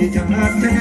Jangan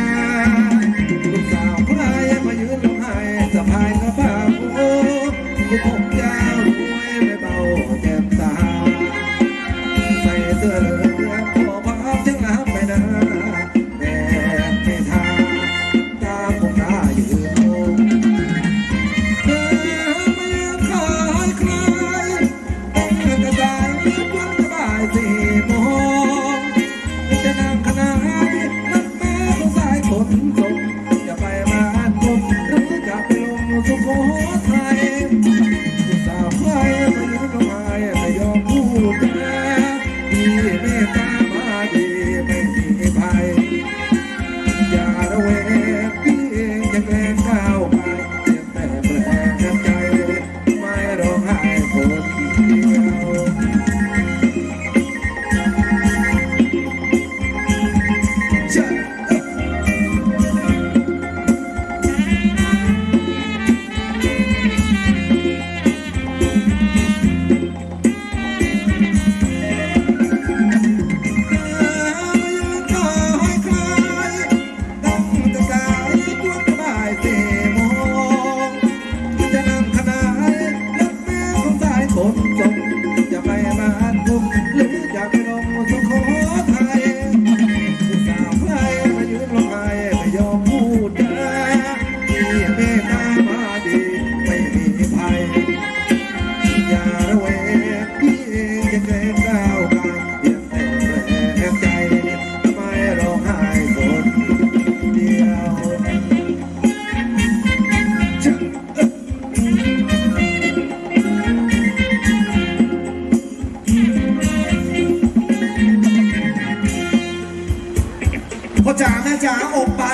加欧巴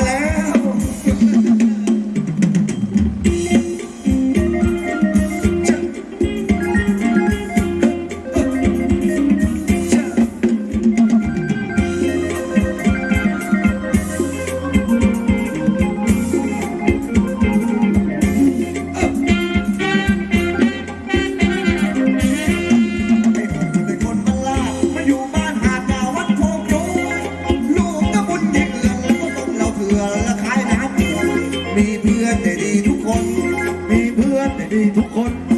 ดีทุกคน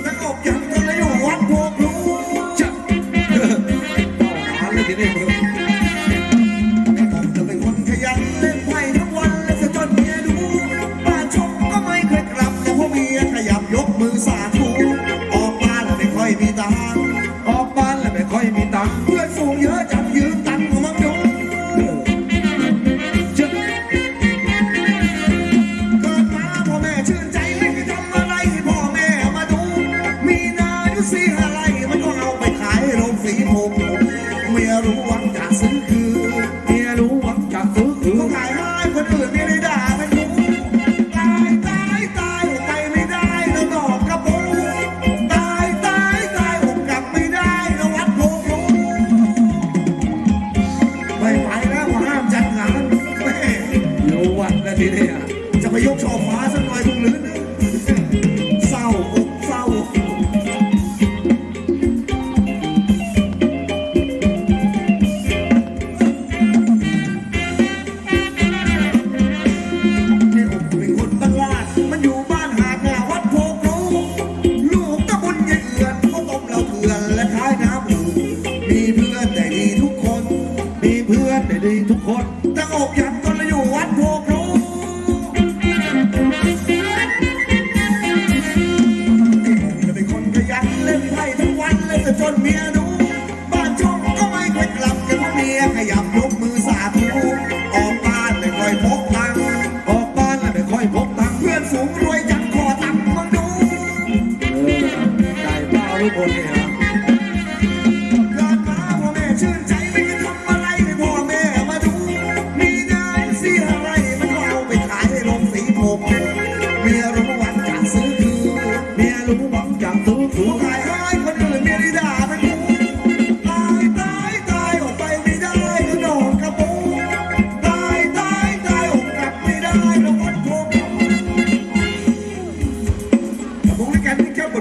von mir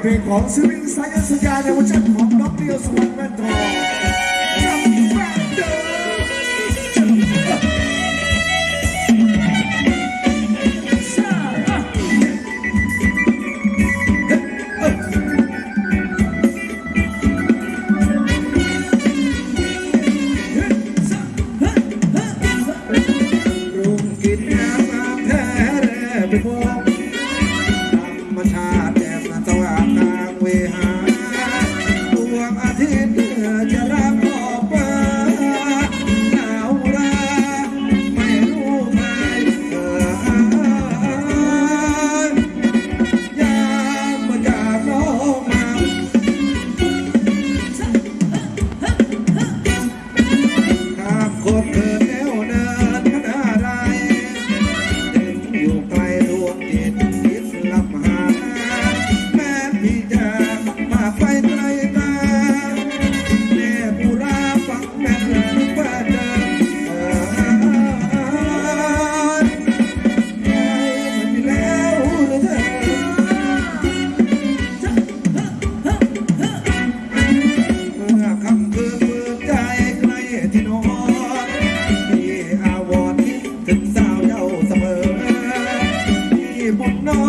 Consuming science again, which I'm not the most.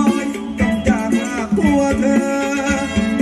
อยอยางลาตัวเธอ